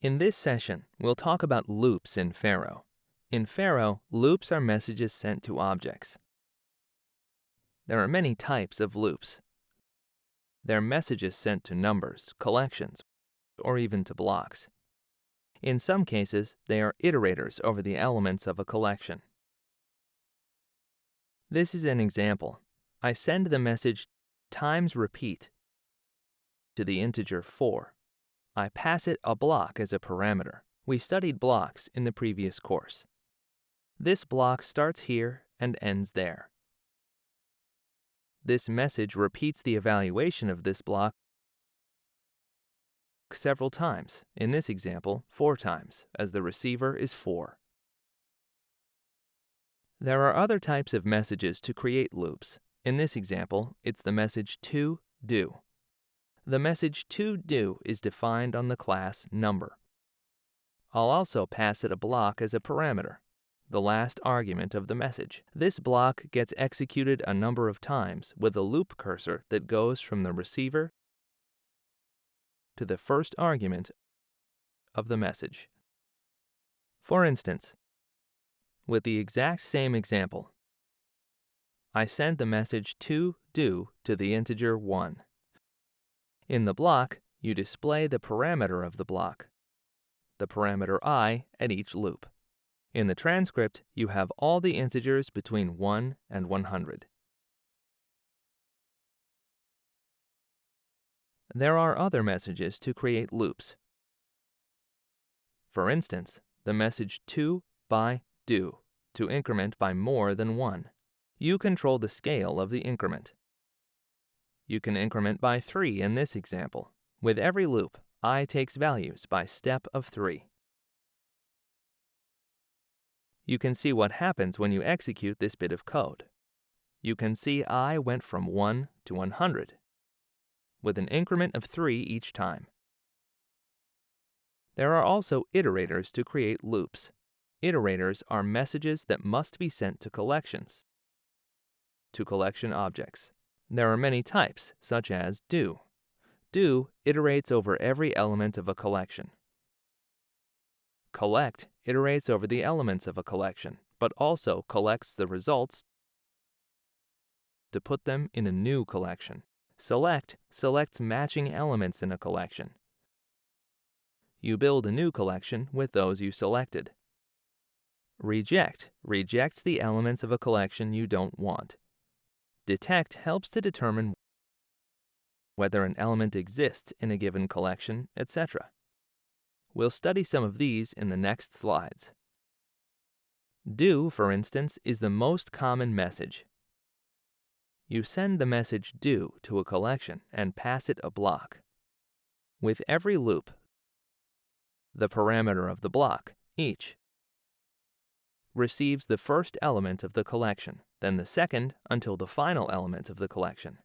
In this session, we'll talk about loops in Pharo. In Pharo, loops are messages sent to objects. There are many types of loops. They're messages sent to numbers, collections, or even to blocks. In some cases, they are iterators over the elements of a collection. This is an example. I send the message times repeat to the integer 4. I pass it a block as a parameter. We studied blocks in the previous course. This block starts here and ends there. This message repeats the evaluation of this block several times, in this example, four times, as the receiver is 4. There are other types of messages to create loops. In this example, it's the message to do. The message to do is defined on the class number. I'll also pass it a block as a parameter, the last argument of the message. This block gets executed a number of times with a loop cursor that goes from the receiver to the first argument of the message. For instance, with the exact same example, I send the message to do to the integer 1. In the block, you display the parameter of the block, the parameter i at each loop. In the transcript, you have all the integers between 1 and 100. There are other messages to create loops. For instance, the message to, by, do, to increment by more than 1. You control the scale of the increment. You can increment by 3 in this example. With every loop, i takes values by step of 3. You can see what happens when you execute this bit of code. You can see i went from 1 to 100 with an increment of 3 each time. There are also iterators to create loops. Iterators are messages that must be sent to collections, to collection objects. There are many types, such as do. Do iterates over every element of a collection. Collect iterates over the elements of a collection, but also collects the results to put them in a new collection. Select selects matching elements in a collection. You build a new collection with those you selected. Reject rejects the elements of a collection you don't want. Detect helps to determine whether an element exists in a given collection, etc. We'll study some of these in the next slides. Do, for instance, is the most common message. You send the message do to a collection and pass it a block. With every loop, the parameter of the block, each, receives the first element of the collection, then the second until the final element of the collection.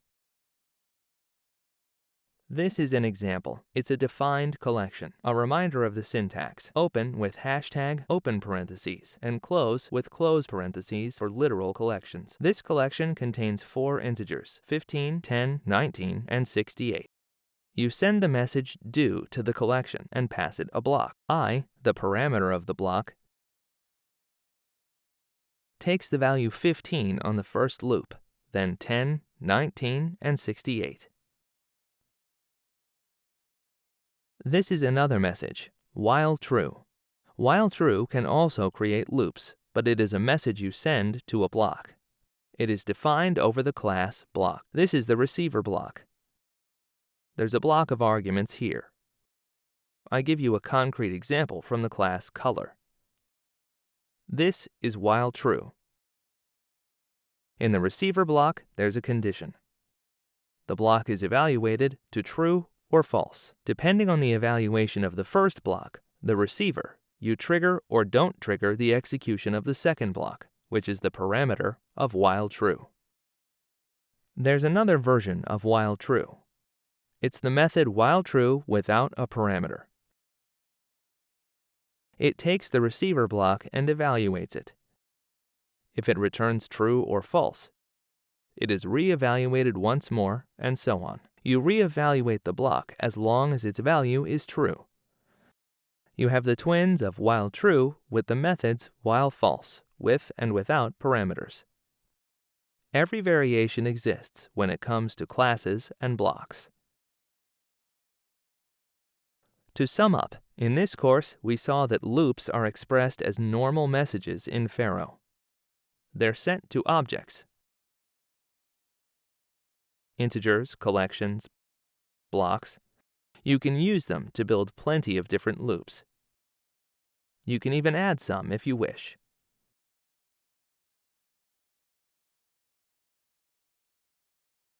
This is an example. It's a defined collection. A reminder of the syntax. Open with hashtag open parentheses and close with close parentheses for literal collections. This collection contains four integers, 15, 10, 19, and 68. You send the message do to the collection and pass it a block. i, the parameter of the block, takes the value 15 on the first loop, then 10, 19, and 68. This is another message, while true. While true can also create loops, but it is a message you send to a block. It is defined over the class block. This is the receiver block. There's a block of arguments here. I give you a concrete example from the class color. This is while true. In the receiver block, there's a condition. The block is evaluated to true or false. Depending on the evaluation of the first block, the receiver, you trigger or don't trigger the execution of the second block, which is the parameter of while true. There's another version of while true. It's the method while true without a parameter. It takes the receiver block and evaluates it. If it returns true or false, it is re-evaluated once more, and so on. You re-evaluate the block as long as its value is true. You have the twins of while true with the methods while false, with and without parameters. Every variation exists when it comes to classes and blocks. To sum up, in this course we saw that loops are expressed as normal messages in Pharo. They're sent to objects, integers, collections, blocks. You can use them to build plenty of different loops. You can even add some if you wish.